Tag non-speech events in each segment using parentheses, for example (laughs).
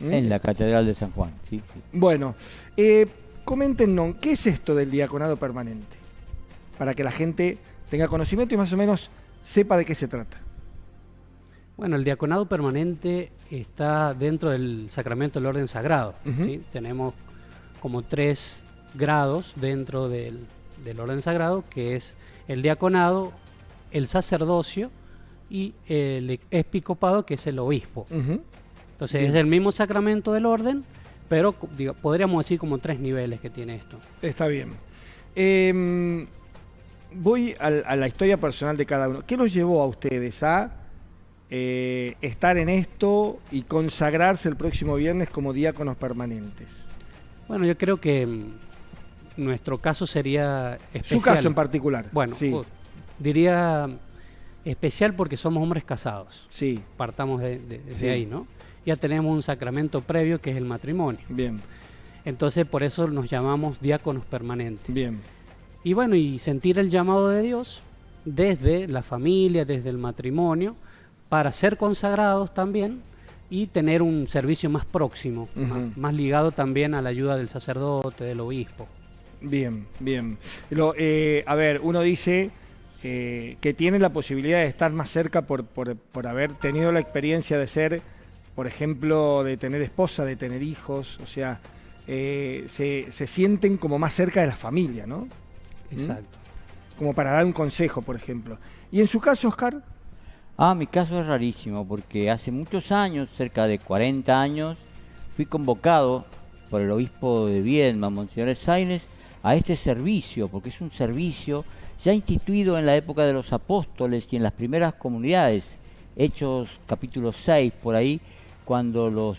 ¿Mm? En la Catedral de San Juan, sí, sí. Bueno, eh, coméntenos, ¿qué es esto del diaconado permanente? Para que la gente tenga conocimiento y más o menos sepa de qué se trata. Bueno, el diaconado permanente está dentro del sacramento del orden sagrado. Tenemos como tres grados dentro del, del orden sagrado, que es el diaconado, el sacerdocio y el episcopado, que es el obispo. Ujú. Entonces Bien. es el mismo sacramento del orden, pero diga- podríamos decir como tres niveles que tiene esto. Está bien. Eh, voy a, la historia personal de cada uno. ¿Qué los llevó a ustedes a eh, estar en esto y consagrarse el próximo viernes como diáconos permanentes? Bueno, yo creo que mm, nuestro caso sería especial. Su caso en particular. Bueno, sí, uh, diría especial porque somos hombres casados. sí, Partamos de, de- desde Sí. ahí, ¿no? Ya tenemos un sacramento previo que es el matrimonio. bien, Entonces, por eso nos llamamos diáconos permanentes. bien. Y bueno, y sentir el llamado de Dios desde la familia, desde el matrimonio, para ser consagrados también y tener un servicio más próximo, más ligado también a la ayuda del sacerdote, del obispo. Bien, bien. Lo, eh, a ver, uno dice eh, que tiene la posibilidad de estar más cerca por, por- por haber tenido la experiencia de ser, por ejemplo, de tener esposa, de tener hijos, o sea, eh, se, se sienten como más cerca de la familia, ¿no? Exacto. Como para dar un consejo, por ejemplo. Y en su caso, Oscar, Ah, mi caso es rarísimo porque hace muchos años, cerca de 40 años, fui convocado por el obispo de Viedma, Monseñor Sainz, a este servicio, porque es un servicio ya instituido en la época de los apóstoles y en las primeras comunidades, Hechos capítulo 6 por ahí, cuando los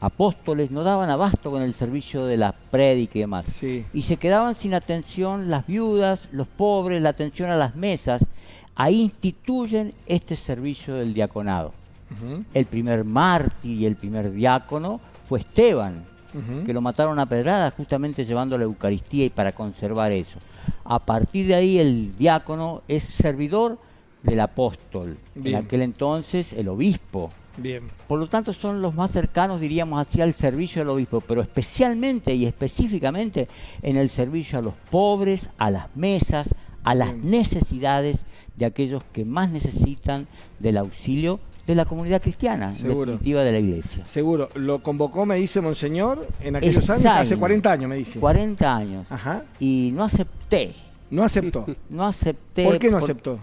apóstoles no daban abasto con el servicio de la prédica y demás sí, y se quedaban sin atención las viudas, los pobres, la atención a las mesas. Ahí instituyen este servicio del diaconado. El primer mártir y el primer diácono fue Esteban, que lo mataron a pedradas justamente llevando la Eucaristía y para conservar eso. A partir de ahí el diácono es servidor del apóstol, Bien. en aquel entonces el obispo. Bien, Por lo tanto, son los más cercanos, diríamos, hacia el servicio del obispo, pero especialmente y específicamente en el servicio a los pobres, a las mesas, a las Bien. necesidades de aquellos que más necesitan del auxilio de la comunidad cristiana, Seguro. definitiva de la iglesia. seguro. Lo convocó, me dice Monseñor, en aquellos años, hace 40 años, me dice. 40 años. Ajá, Y no acepté, no aceptó. no acepté. ¿Por qué no por- aceptó?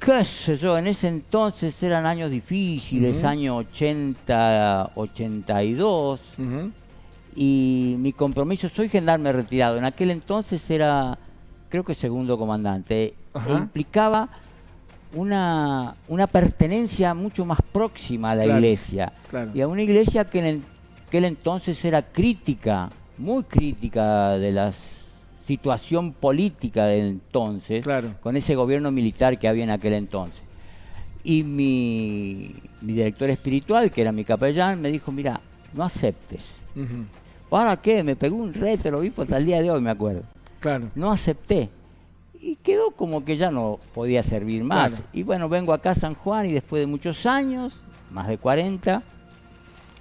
Qué sé yo, en ese entonces eran años difíciles, Ujú. año 80, 82. Ujú, y mi compromiso, soy gendarme retirado, en aquel entonces era, creo que segundo comandante, e implicaba una, una pertenencia mucho más próxima a la Claro, iglesia, claro. y a una iglesia que en el- aquel entonces era crítica, muy crítica de la situación política del entonces, Claro. con ese gobierno militar que había en aquel entonces. Y mi, mi director espiritual, que era mi capellán, me dijo, mira, no aceptes. ujú, ¿Para qué? Me pegó un reto el obispo hasta el día de hoy, me acuerdo. Claro. No acepté. Y quedó como que ya no podía servir más. Claro. Y bueno, vengo acá a San Juan y después de muchos años, más de 40,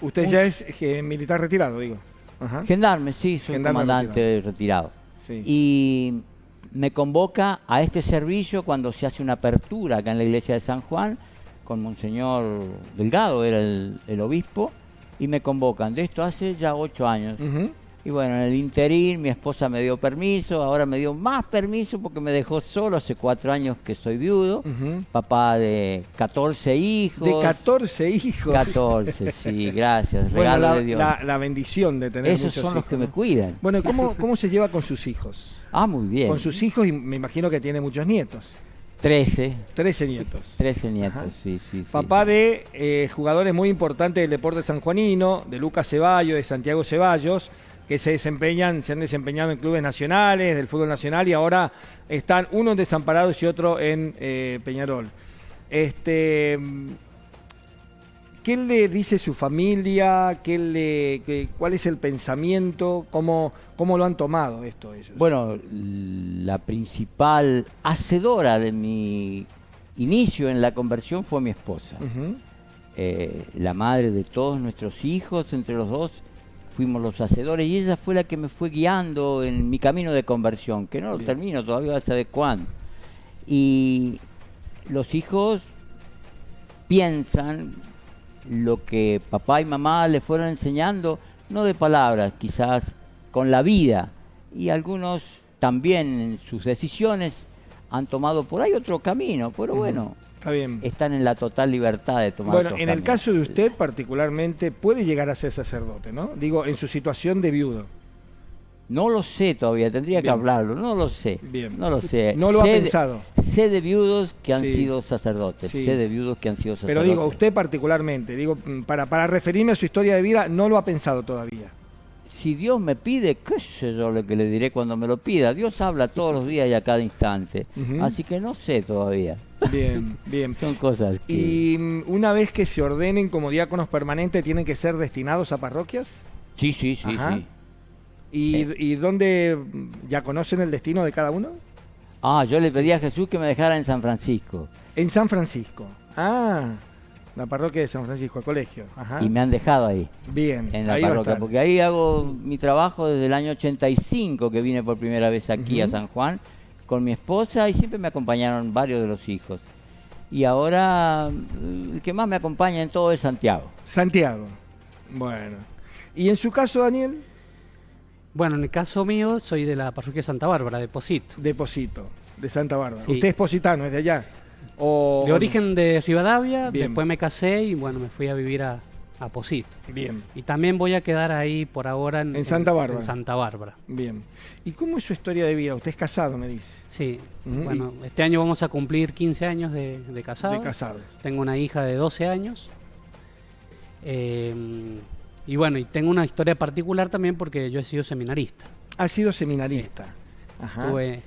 Usted Un- ya es eh, militar retirado, digo. Ajá. gendarme, sí, soy Gendarme comandante retirado. Sí. Y me convoca a este servicio cuando se hace una apertura acá en la iglesia de San Juan, con Monseñor Delgado, era el, el obispo, y me convocan. De esto hace ya ocho años. Y bueno, en el interín mi esposa me dio permiso, ahora me dio más permiso porque me dejó solo, hace cuatro años que soy viudo, papá de 14 hijos. De 14 hijos. 14, sí, gracias, Bueno, regalo la, de Dios. la- la bendición de tener Esos muchos son los hijos, que me cuidan. Bueno, ¿cómo, (laughs) ¿cómo se lleva con sus hijos? Ah, muy bien. Con sus hijos y me imagino que tiene muchos nietos. 13, 13 nietos. 13 nietos, sí, sí. Papá de eh, jugadores muy importantes del deporte sanjuanino, de Lucas Ceballos, de Santiago Ceballos, que se desempeñan, se han desempeñado en clubes nacionales, del fútbol nacional, y ahora están uno en Desamparados y otro en eh, Peñarol. Este, ¿Qué le dice su familia? ¿Qué le, qué- ¿Cuál es el pensamiento? ¿Cómo, ¿Cómo lo han tomado esto ellos? Bueno, la principal hacedora de mi inicio en la conversión fue mi esposa. Eh, la madre de todos nuestros hijos, entre los dos fuimos los hacedores y ella fue la que me fue guiando en mi camino de conversión, que no lo termino todavía, a saber cuándo. Y los hijos piensan lo que papá y mamá le fueron enseñando, no de palabras, quizás con la vida. Y algunos también en sus decisiones han tomado por ahí otro camino, pero bueno, Está bien. están en la total libertad de tomar Bueno, en el caso de usted particularmente, puede llegar a ser sacerdote, ¿no? Digo, en su situación de viudo. No lo sé todavía, tendría que hablarlo, no lo sé. Bien. No lo sé. No lo ha de- pensado. sé de viudos que han Sí. sido sacerdotes, Sí. sé de viudos que han sido Pero sacerdotes. digo, usted particularmente, digo, para, para referirme a su historia de vida, no lo ha pensado todavía. Si Dios me pide, qué sé yo lo que le diré cuando me lo pida. Dios habla todos los días y a cada instante. Así que no sé todavía. Bien, (laughs) bien. Son cosas que... Y mm, una vez que se ordenen como diáconos permanentes, ¿tienen que ser destinados a parroquias? Sí, sí, sí, Ajá. sí. ¿Y, y dónde mm, ya conocen el destino de cada uno? Ah, yo le pedí a Jesús que me dejara en San Francisco. En San Francisco. Ah, la parroquia de San Francisco, el colegio. Ajá. Y me han dejado ahí, Bien, en la ahí parroquia. Porque ahí hago mi trabajo desde el año 85 que vine por primera vez aquí a. San Juan con mi esposa y siempre me acompañaron varios de los hijos. Y ahora mm, el que más me acompaña en todo es Santiago. Santiago. Bueno. ¿Y en su caso, Daniel? Bueno, en el caso mío soy de la parroquia Santa Bárbara, de Posito. Deposito, de Santa Bárbara. Sí. ¿Usted es positano, es de allá? O, De origen de Rivadavia, Bien. después me casé y bueno, me fui a vivir a, a Posito. Bien, Y también voy a quedar ahí por ahora en, En Santa Bárbara. en Santa Bárbara. bien. ¿Y cómo es su historia de vida? Usted es casado, me dice. Sí, bueno, este año vamos a cumplir 15 años de, de casado. De casado. Tengo una hija de 12 años. Eh, y bueno, y tengo una historia particular también porque yo he sido seminarista. Ha sido seminarista. Ajá. Estuve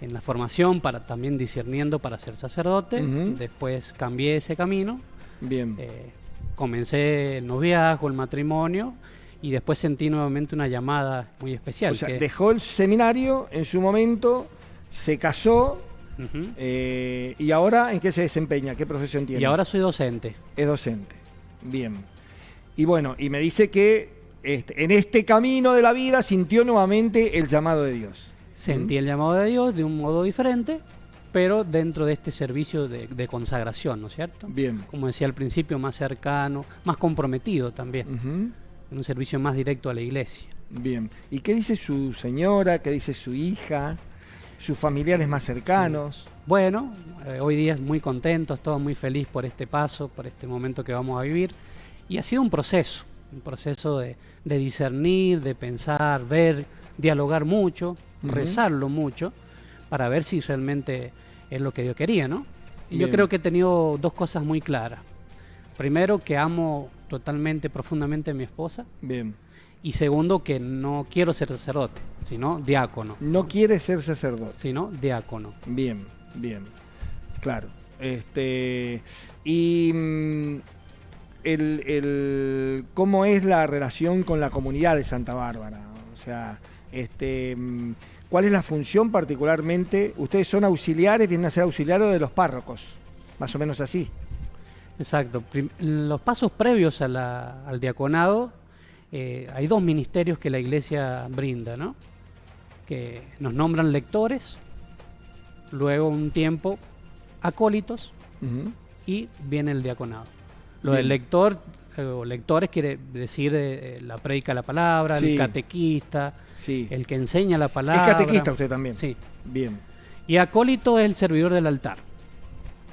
en la formación para también discerniendo para ser sacerdote. Después cambié ese camino. Bien. eh, comencé el noviazgo, el matrimonio. Y después sentí nuevamente una llamada muy especial. o sea, que- dejó el seminario en su momento, se casó eh, y ahora ¿en qué se desempeña? ¿Qué profesión tiene? Y ahora soy docente. es docente. Bien. Y bueno, y me dice que este, en este camino de la vida sintió nuevamente el llamado de Dios. Sentí el llamado de Dios de un modo diferente, pero dentro de este servicio de, de consagración, ¿no es cierto? Bien. Como decía al principio, más cercano, más comprometido también, Ujú. en un servicio más directo a la iglesia. Bien. ¿Y qué dice su señora? ¿Qué dice su hija? ¿Sus familiares más cercanos? Bueno, eh, hoy día muy contentos, todos muy felices por este paso, por este momento que vamos a vivir. Y ha sido un proceso, un proceso de, de discernir, de pensar, ver, dialogar mucho, Rezarlo mucho, para ver si realmente es lo que Dios quería, ¿no? Y yo creo que he tenido dos cosas muy claras. Primero, que amo totalmente, profundamente a mi esposa. Bien. Y segundo, que no quiero ser sacerdote, sino diácono. No quiere ser sacerdote. Sino diácono. Bien, bien. Claro. Este. Y. mm, El, el- ¿Cómo es la relación con la comunidad de Santa Bárbara? O sea, este. ¿Cuál es la función particularmente? Ustedes son auxiliares, vienen a ser auxiliares de los párrocos. Más o menos así. Exacto. Los pasos previos a la- al diaconado, eh, hay dos ministerios que la iglesia brinda, ¿no? Que nos nombran lectores, luego un tiempo acólitos y viene el diaconado. Lo Bien. del lector o lectores quiere decir eh, la predica de la palabra, Sí. el catequista, Sí. el que enseña la Es palabra. catequista usted también. Sí. Bien, Y acólito es el servidor del altar.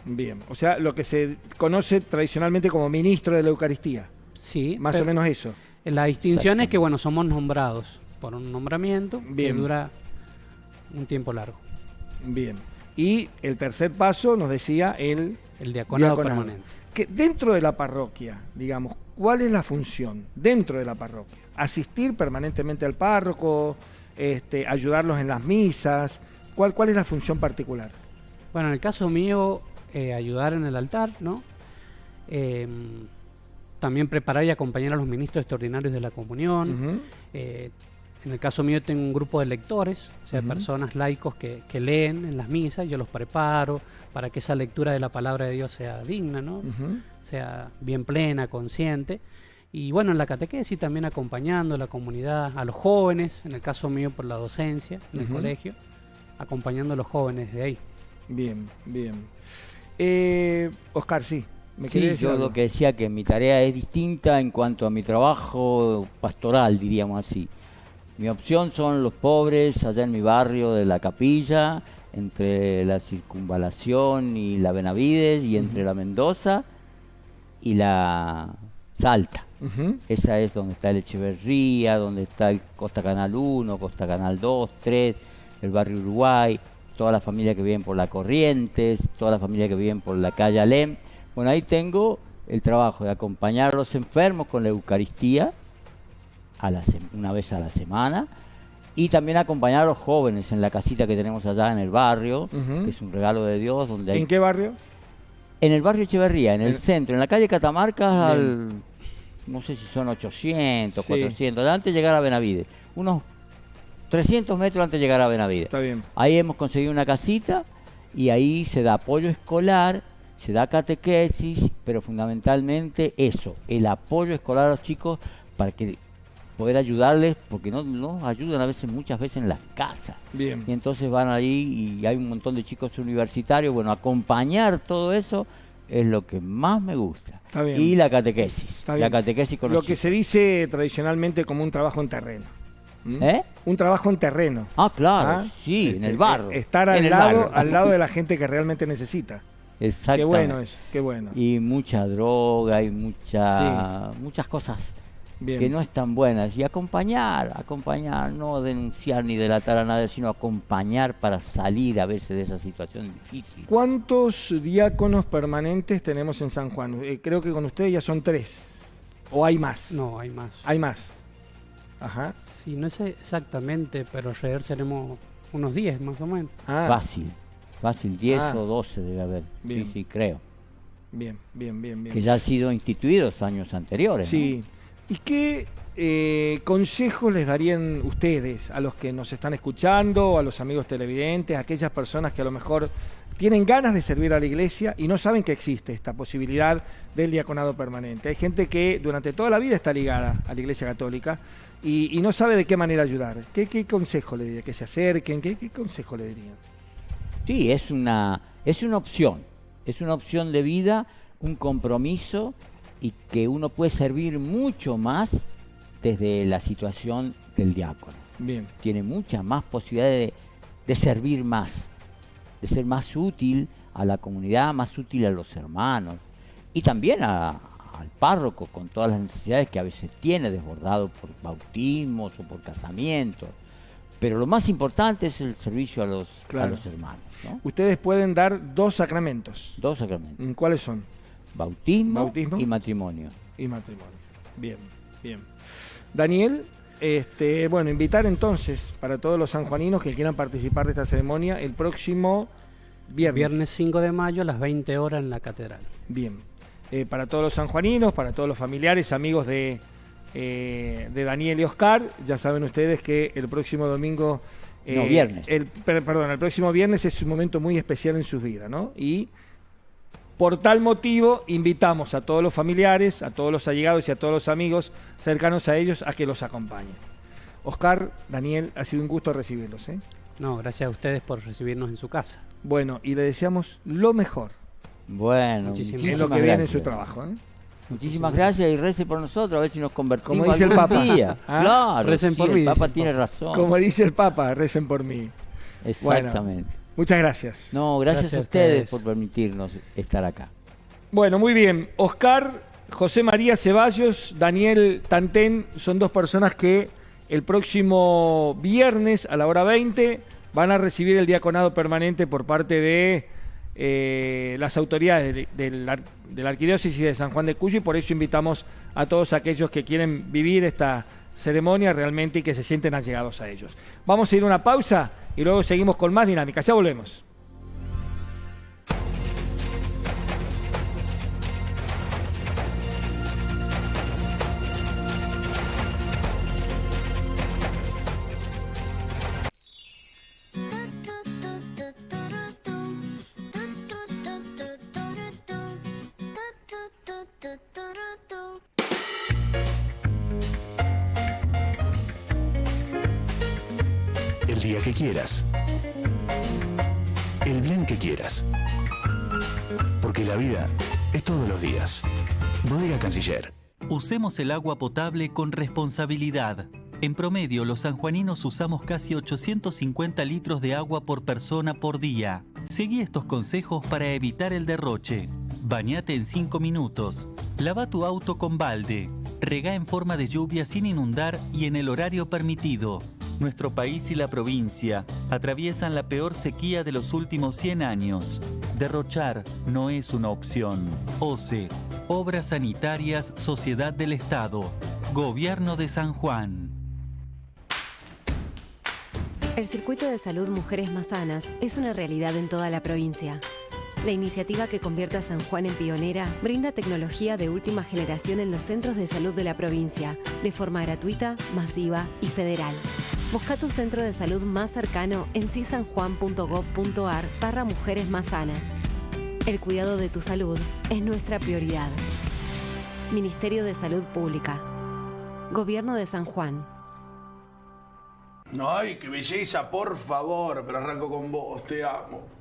bien. O sea, lo que se conoce tradicionalmente como ministro de la Eucaristía. Sí. Más o menos eso. La distinción es que, bueno, somos nombrados por un nombramiento Bien. que dura un tiempo largo. Bien. Y el tercer paso nos decía el El diaconado, diaconado. permanente. Que dentro de la parroquia, digamos, ¿cuál es la función dentro de la parroquia? Asistir permanentemente al párroco, este, ayudarlos en las misas. ¿Cuál, cuál es la función particular? Bueno, en el caso mío, eh, ayudar en el altar, ¿no? Eh, también preparar y acompañar a los ministros extraordinarios de la comunión. Eh, en el caso mío tengo un grupo de lectores, o sea, personas laicos que, que, leen en las misas, yo los preparo para que esa lectura de la palabra de Dios sea digna, ¿no? Sea bien plena, consciente. Y bueno, en la catequesis también acompañando a la comunidad, a los jóvenes, en el caso mío por la docencia en el colegio, acompañando a los jóvenes de ahí. Bien, bien. Eh, Oscar, sí. ¿me sí, yo lo que decía que mi tarea es distinta en cuanto a mi trabajo pastoral, diríamos así. Mi opción son los pobres allá en mi barrio de la capilla, entre la circunvalación y la Benavides y entre la Mendoza y la Salta. Esa es donde está el Echeverría, donde está el Costa Canal 1, Costa Canal 2, 3, el barrio Uruguay, toda la familia que viven por la Corrientes, toda la familia que viven por la calle Alem. Bueno, ahí tengo el trabajo de acompañar a los enfermos con la Eucaristía a la una vez a la semana y también acompañar a los jóvenes en la casita que tenemos allá en el barrio, que es un regalo de Dios. Donde ¿En qué barrio? En el barrio Echeverría, en el, centro, en la calle Catamarca, al, no sé si son 800, 400, antes de llegar a Benavides. Unos 300 metros antes de llegar a Benavides. Está bien. Ahí hemos conseguido una casita y ahí se da apoyo escolar, se da catequesis, pero fundamentalmente eso, el apoyo escolar a los chicos para que poder ayudarles, porque no nos ayudan a veces, muchas veces en las casas. Bien. Y entonces van ahí y hay un montón de chicos universitarios. Bueno, acompañar todo eso es lo que más me gusta. Está bien. Y la catequesis. La catequesis con Lo que se dice tradicionalmente como un trabajo en terreno. ¿Eh? Un trabajo en terreno. Ah, claro, ¿Ah? sí, en el este, barro. Estar al lado, al lado de la (laughs) gente que realmente necesita. Exacto. Qué bueno eso, qué bueno. Y mucha droga y mucha, muchas cosas que no están buenas. Y acompañar, acompañar, no denunciar ni delatar a nadie, sino acompañar para salir a veces de esa situación difícil. ¿Cuántos diáconos permanentes tenemos en San Juan? Eh, creo que con ustedes ya son tres. ¿O hay más? No, hay más. Hay más. Ajá. Sí, no sé exactamente, pero alrededor tenemos unos 10 más o menos. Ah. Fácil, fácil, 10 ah. o 12 debe haber. Sí, sí, creo. Bien, bien, bien, bien. Que ya han sido instituidos años anteriores. Sí. ¿Y qué eh, consejos les darían ustedes a los que nos están escuchando, a los amigos televidentes, a aquellas personas que a lo mejor tienen ganas de servir a la iglesia y no saben que existe esta posibilidad del diaconado permanente? Hay gente que durante toda la vida está ligada a la iglesia católica y, no sabe de qué manera ayudar. ¿Qué, consejo le diría? ¿Que se acerquen? ¿Qué, consejo le dirían? Sí, es una, es una opción. Es una opción de vida, un compromiso y que uno puede servir mucho más desde la situación del diácono. Bien. Tiene mucha más posibilidad de, servir más, de ser más útil a la comunidad, más útil a los hermanos y también al párroco con todas las necesidades que a veces tiene desbordado por bautismos o por casamientos. Pero lo más importante es el servicio a los, a los hermanos. Ustedes pueden dar dos sacramentos. Dos sacramentos. ¿Cuáles son? Bautismo, y matrimonio. Y matrimonio. Bien, bien. Daniel, este, bueno, invitar entonces para todos los sanjuaninos que quieran participar de esta ceremonia el próximo viernes. Viernes 5 de mayo a las 20 horas en la catedral. Bien. Eh, para todos los sanjuaninos, para todos los familiares, amigos de, eh, de Daniel y Oscar, ya saben ustedes que el próximo domingo... no, eh, viernes. El, perdón, el próximo viernes es un momento muy especial en sus vidas, ¿no? Y por tal motivo, invitamos a todos los familiares, a todos los allegados y a todos los amigos cercanos a ellos a que los acompañen. Oscar, Daniel, ha sido un gusto recibirlos. ¿eh? No, gracias a ustedes por recibirnos en su casa. Bueno, y le deseamos lo mejor. Bueno, muchísimas en lo que viene en su trabajo. ¿eh? Muchísimas gracias y recen por nosotros, a ver si nos convertimos Como dice el Papa. ¿Ah? Claro, recen por mí. El Papa tiene razón. Como dice el Papa, recen por mí. Exactamente. Muchas gracias. No, gracias, a ustedes por permitirnos estar acá. Bueno, muy bien. Oscar, José María Ceballos, Daniel Tantén son dos personas que el próximo viernes a la hora 20 van a recibir el diaconado permanente por parte de eh, las autoridades de, la Arquidiócesis de San Juan de Cuyo y por eso invitamos a todos aquellos que quieren vivir esta ceremonia realmente y que se sienten allegados a ellos. Vamos a ir a una pausa y luego seguimos con más dinámica. Ya volvemos. Que quieras. El bien que quieras. Porque la vida es todos los días. Bodega Canciller. Usemos el agua potable con responsabilidad. En promedio, los sanjuaninos usamos casi 850 litros de agua por persona por día. Seguí estos consejos para evitar el derroche. Bañate en 5 minutos. Lava tu auto con balde. Rega en forma de lluvia sin inundar y en el horario permitido. Nuestro país y la provincia atraviesan la peor sequía de los últimos 100 años. Derrochar no es una opción. OCE, Obras Sanitarias, Sociedad del Estado, Gobierno de San Juan. El Circuito de Salud Mujeres Más Sanas es una realidad en toda la provincia. La iniciativa que convierte a San Juan en pionera brinda tecnología de última generación en los centros de salud de la provincia, de forma gratuita, masiva y federal. Busca tu centro de salud más cercano en cisanjuan.gov.ar barra mujeres más sanas. El cuidado de tu salud es nuestra prioridad. Ministerio de Salud Pública. Gobierno de San Juan. Ay, qué belleza, por favor, pero arranco con vos, te amo.